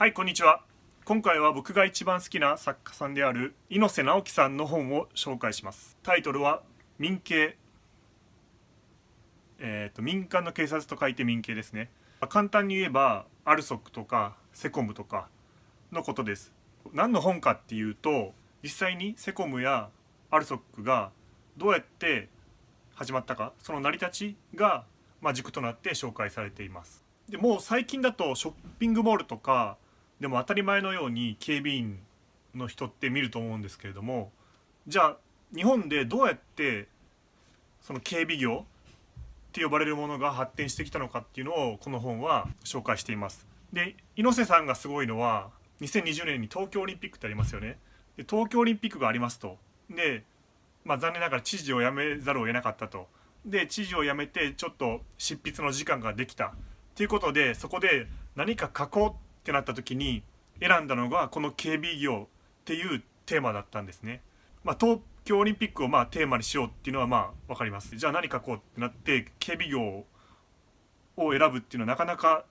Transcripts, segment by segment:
はいこんにちは。今回は僕が一番好きな作家さんである猪瀬直樹さんの本を紹介します。タイトルは民警えーと、民間の警察と書いて民警ですね。簡単に言えばアルソックとかセコムとかのことです。何の本かっていうと実際にセコムやアルソックがどうやって始まったかその成り立ちが、まあ、軸となって紹介されています。でもう最近だとショッピングモールとかでも当たり前のように警備員の人って見ると思うんですけれどもじゃあ日本でどうやってその警備業って呼ばれるものが発展してきたのかっていうのをこの本は紹介しています。で猪瀬さんがすごいのは2020年に東京オリンピックってありますよね。で東京オリンピックがありますと。で、まあ、残念ながら知事を辞めざるを得なかったと。で知事を辞めてちょっと執筆の時間ができたということでそこで何か書こうってなった時に選んだのがこの警備業っていうテーマだったんですね。まあ、東京オリンピックをまあテーマにしようっていうのはまあ分かります。じゃあ何書こうってなって警備業を選ぶっていうのはなかなか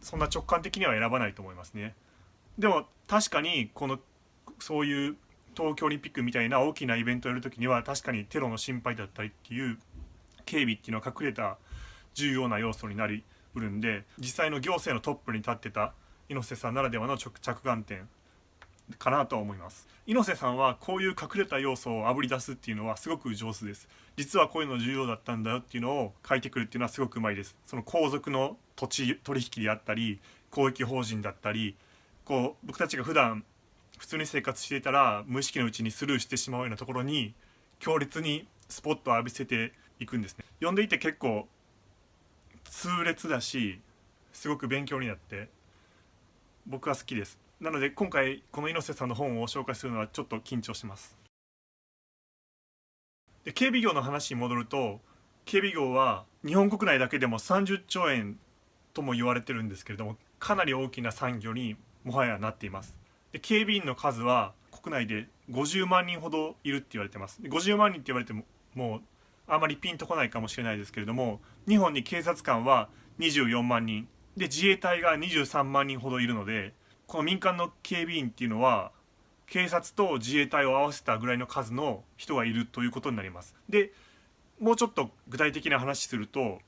そんな直感的には選ばないと思いますね。でも確かにこのそういう東京オリンピックみたいな大きなイベントをやるときには確かにテロの心配だったりっていう警備っていうのは隠れた重要な要素になりうるんで実際の行政のトップに立ってた猪瀬さんならではの着眼点かなと思います。猪瀬さんはこういう隠れた要素をあぶり出すっていうのはすごく上手です。実はこういうの重要だったんだよっていうのを書いてくるっていうのはすごくうまいです。その皇族の土地取引であったり公益法人だったりこう僕たちが普段普通に生活していたら無意識のうちにスルーしてしまうようなところに強烈にスポットを浴びせていくんですね。読んでいて結構痛烈だしすごく勉強になって僕は好きです。なので今回この猪瀬さんの本を紹介するのはちょっと緊張します。で警備業の話に戻ると警備業は日本国内だけでも30兆円とも言われてるんですけれどもかなり大きな産業にもはやなっています。で警備員の数は国内で50万人ほどいるって言われてます。50万人って言われてももうあまりピンとこないかもしれないですけれども日本に警察官は24万人。で自衛隊が23万人ほどいるのでこの民間の警備員っていうのは警察と自衛隊を合わせたぐらいの数の人がいるということになります。でもうちょっと具体的な話すると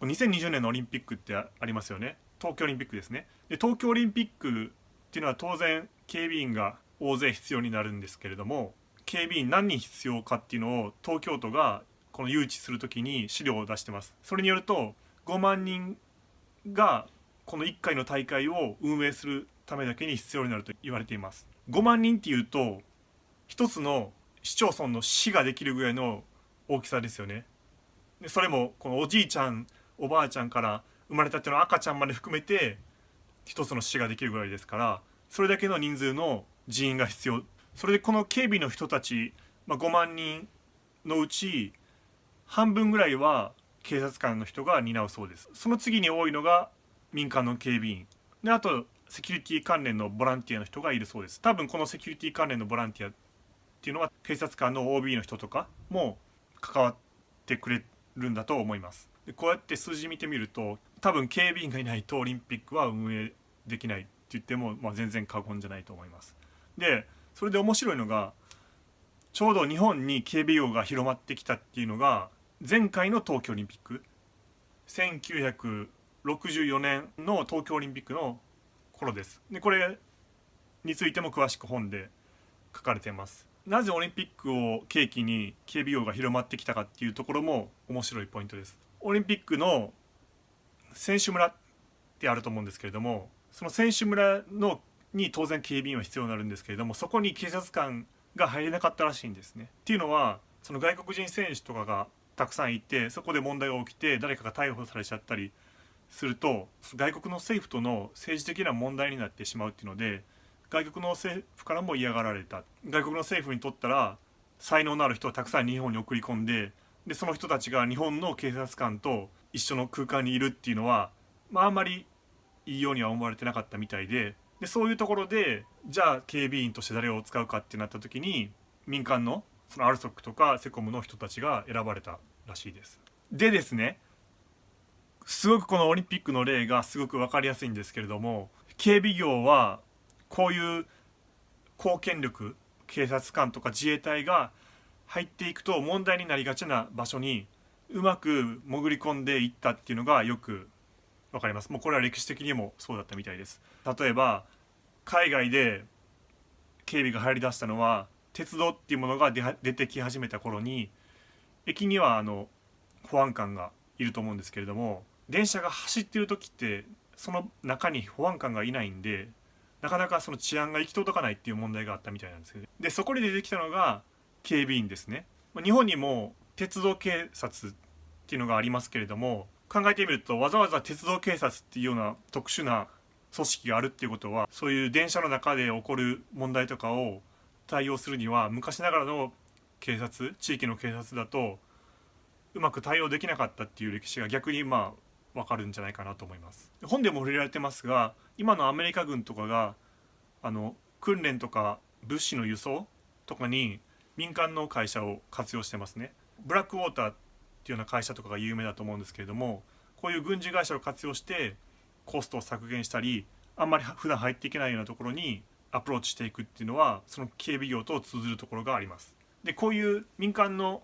2020年のオリンピックってありますよね。東京オリンピックですね。で東京オリンピックっていうのは当然警備員が大勢必要になるんですけれども警備員何人必要かっていうのを東京都がこの誘致する時に資料を出してます。それによると5万人がこの1回の大会を運営するためだけに必要になると言われています。5万人っていうと一つの市町村の市ができるぐらいの大きさですよね。でそれもこのおじいちゃんおばあちゃんから生まれたての赤ちゃんまで含めて一つの市ができるぐらいですからそれだけの人数の人員が必要。それでこの警備の人たち、まあ、5万人のうち半分ぐらいは警察官の人が担うそうです。その次に多いのが民間の警備員。であとセキュリティ関連のボランティアの人がいるそうです。多分このセキュリティ関連のボランティアっていうのは警察官の OB の人とかも関わってくれるんだと思います。でこうやって数字見てみると多分警備員がいないとオリンピックは運営できないって言っても、まあ、全然過言じゃないと思います。でそれで面白いのがちょうど日本に警備業が広まってきたっていうのが前回の東京オリンピック。1964年の東京オリンピックの頃です。でこれについても詳しく本で書かれています。なぜオリンピックを契機に警備業が広まってきたかっていうところも面白いポイントです。オリンピックの選手村ってあると思うんですけれどもその選手村のに当然警備員は必要になるんですけれどもそこに警察官が入れなかったらしいんですね。っていうのはその外国人選手とかがたくさんいてそこで問題が起きて誰かが逮捕されちゃったりすると外国の政府との政治的な問題になってしまうっていうので外国の政府からも嫌がられた。外国の政府にとったら才能のある人をたくさん日本に送り込んででその人たちが日本の警察官と一緒の空間にいるっていうのは、まあ、あんまりいいようには思われてなかったみたいででそういうところでじゃあ警備員として誰を使うかってなった時に民間のそのアルソックとかセコムの人たちが選ばれたらしいです。でですねすごくこのオリンピックの例がすごく分かりやすいんですけれども警備業はこういう公権力警察官とか自衛隊が入っていくと問題になりがちな場所にうまく潜り込んでいったっていうのがよく分かりますもうこれは歴史的にもそうだったみたいです例えば海外で警備が入りだしたのは鉄道っていうものが出てき始めた頃に駅にはあの保安官がいると思うんですけれども電車が走ってる時ってその中に保安官がいないんでなかなかその治安が行き届かないっていう問題があったみたいなんですけどでそこで出てきたのが警備員ですね。日本にも鉄道警察っていうのがありますけれども考えてみるとわざわざ鉄道警察っていうような特殊な組織があるっていうことはそういう電車の中で起こる問題とかを対応するには昔ながらの警察地域の警察だとうまく対応できなかったっていう歴史が逆にまあ分かるんじゃないかなと思います。本でも触れられてますが今のアメリカ軍とかがあの訓練とか物資の輸送とかに民間の会社を活用してますね。ブラックウォーターっていうような会社とかが有名だと思うんですけれどもこういう軍事会社を活用してコストを削減したりあんまり普段入っていけないようなところにアプローチしていくっていうのはその警備業と通ずるところがあります。でこういう民間の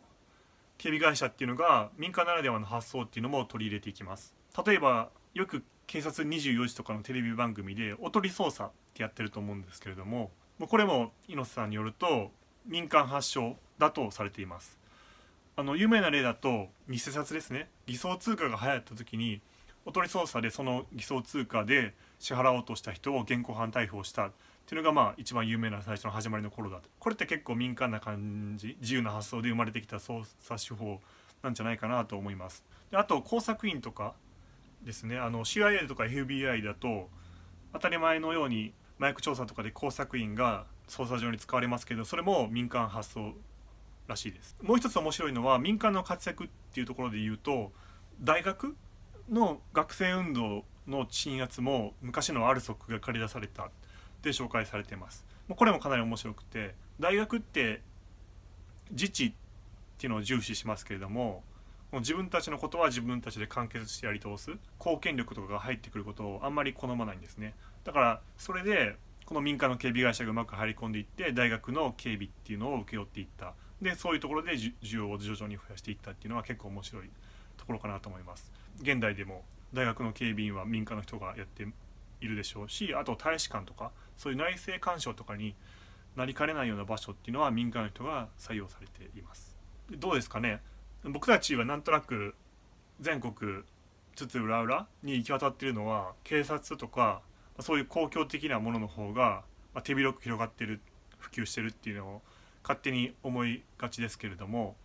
警備会社っていうのが民間ならではの発想っていうのも取り入れていきます。例えばよく警察24時とかのテレビ番組でおとり捜査ってやってると思うんですけれどもこれも猪瀬さんによると民間発祥だとされています。あの有名な例だと偽札ですね。偽装通貨が流行った時におとり捜査でその偽装通貨で支払おうとした人を現行犯逮捕した。っていうのがまあ一番有名な最初の始まりの頃だと。これって結構民間な感じ自由な発想で生まれてきた捜査手法なんじゃないかなと思います。であと工作員とかですね。あの CIA とか FBI だと当たり前のように麻薬調査とかで工作員が捜査上に使われますけどそれも民間発想らしいです。もう一つ面白いのは民間の活躍っていうところで言うと大学の学生運動の鎮圧も昔のアルソックが借り出された。で紹介されてます。これもかなり面白くて大学って自治っていうのを重視しますけれども自分たちのことは自分たちで完結してやり通す貢献力とかが入ってくることをあんまり好まないんですね。だからそれでこの民間の警備会社がうまく入り込んでいって大学の警備っていうのを請け負っていった。でそういうところで需要を徐々に増やしていったっていうのは結構面白いところかなと思います。現代でも大学の警備員は民間の人がやっているでしょうしあと大使館とかそういう内政干渉とかになりかねないような場所っていうのは民間の人が採用されています。どうですかね？僕たちはなんとなく全国津々浦々に行き渡っているのは警察とかそういう公共的なものの方が手広く広がってる普及してるっていうのを勝手に思いがちですけれども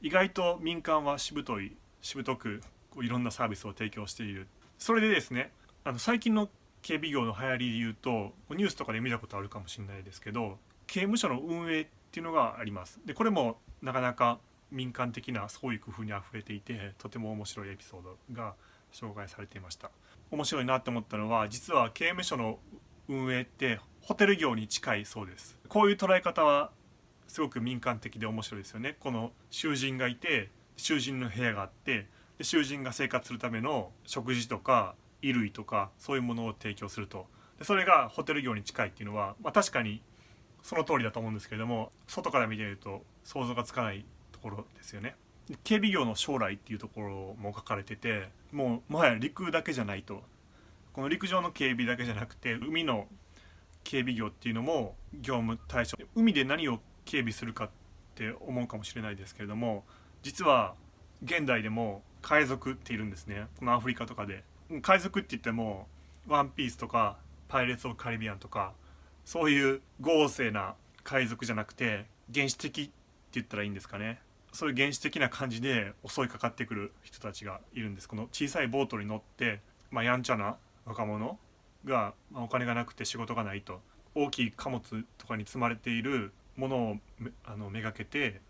意外と民間はしぶといしぶとくこういろんなサービスを提供している。それでですねあの最近の警備業の流行りで言うとニュースとかで見たことあるかもしれないですけど刑務所の運営っていうのがあります。でこれもなかなか民間的な創意工夫にあふれていてとても面白いエピソードが紹介されていました。面白いなって思ったのは実は刑務所の運営ってホテル業に近いそうです。こういう捉え方はすごく民間的で面白いですよね。この囚人がいて囚人の部屋があってで囚人が生活するための食事とか衣類とかそういうものを提供すると。でそれがホテル業に近いっていうのは、まあ、確かにその通りだと思うんですけれども外から見てると想像がつかないところですよね。警備業の将来っていうところも書かれててもうもはや陸だけじゃないと。この陸上の警備だけじゃなくて海の警備業っていうのも業務対象。海で何を警備するかって思うかもしれないですけれども実は現代でも海賊っているんですね。このアフリカとかで。海賊って言っても「ワンピースとか「パイレーツ・オブ・カリビアン」とかそういう豪勢な海賊じゃなくて原始的って言ったらいいんですかね。そういう原始的な感じで襲いかかってくる人たちがいるんです。この小さいボートに乗って、まあ、やんちゃな若者が、まあ、お金がなくて仕事がないと大きい貨物とかに積まれているものをあのめがけて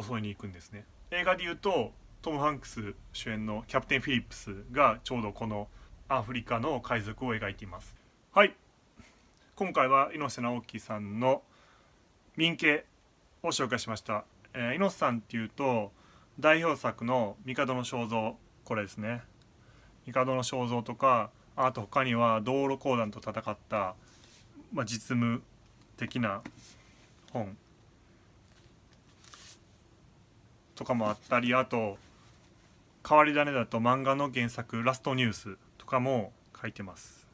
襲いに行くんですね。映画で言うとトム・ハンクス主演の「キャプテン・フィリップス」がちょうどこのアフリカの海賊を描いています。はい。今回は猪瀬直樹さんの民系を紹介しました、えー、猪瀬さんっていうと代表作の「帝の肖像」これですね。帝の肖像とかあと他には道路公団と戦った、まあ、実務的な本とかもあったりあと変わり種だと漫画の原作「ラストニュース」とかも書いてます。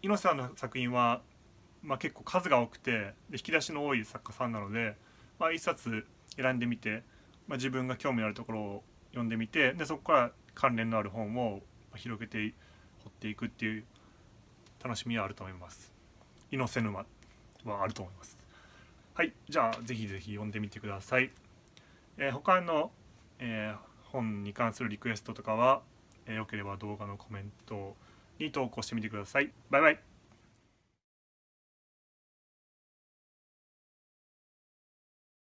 猪瀬さんの作品は、まあ、結構数が多くてで引き出しの多い作家さんなので、まあ、一冊選んでみて、まあ、自分が興味のあるところを読んでみてでそこから関連のある本を広げて掘っていくっていう楽しみはあると思います。猪瀬沼はあると思います。はい、じゃあぜひぜひ読んでみてください。えー、他の、えー、本に関するリクエストとかは、えー、よければ動画のコメントに投稿してみてください。バイバイ。